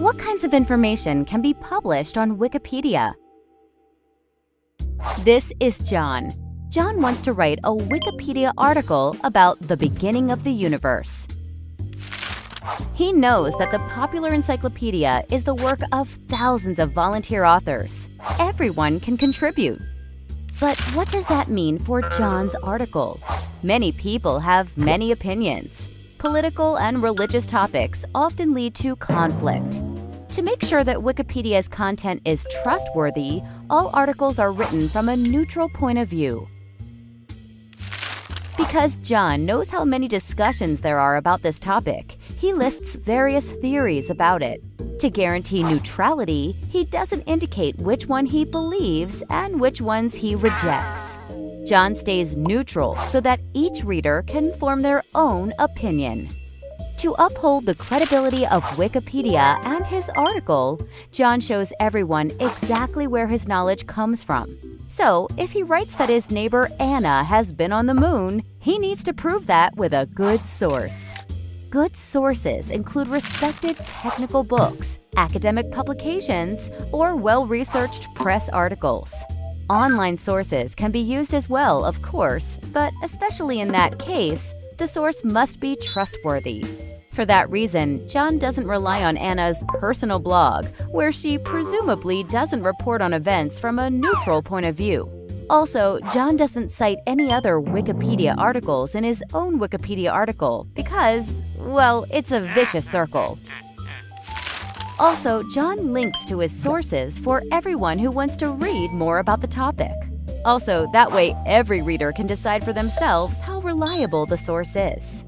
What kinds of information can be published on Wikipedia? This is John. John wants to write a Wikipedia article about the beginning of the universe. He knows that the popular encyclopedia is the work of thousands of volunteer authors. Everyone can contribute. But what does that mean for John's article? Many people have many opinions. Political and religious topics often lead to conflict. To make sure that Wikipedia's content is trustworthy, all articles are written from a neutral point of view. Because John knows how many discussions there are about this topic, he lists various theories about it. To guarantee neutrality, he doesn't indicate which one he believes and which ones he rejects. John stays neutral so that each reader can form their own opinion. To uphold the credibility of Wikipedia and his article, John shows everyone exactly where his knowledge comes from. So, if he writes that his neighbor Anna has been on the moon, he needs to prove that with a good source. Good sources include respected technical books, academic publications, or well-researched press articles. Online sources can be used as well, of course, but especially in that case, the source must be trustworthy. For that reason, John doesn't rely on Anna's personal blog, where she presumably doesn't report on events from a neutral point of view. Also, John doesn't cite any other Wikipedia articles in his own Wikipedia article because, well, it's a vicious circle. Also, John links to his sources for everyone who wants to read more about the topic. Also, that way every reader can decide for themselves how reliable the source is.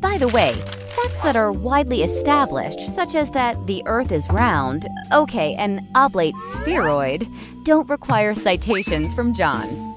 By the way, facts that are widely established, such as that the Earth is round, okay, an oblate spheroid, don't require citations from John.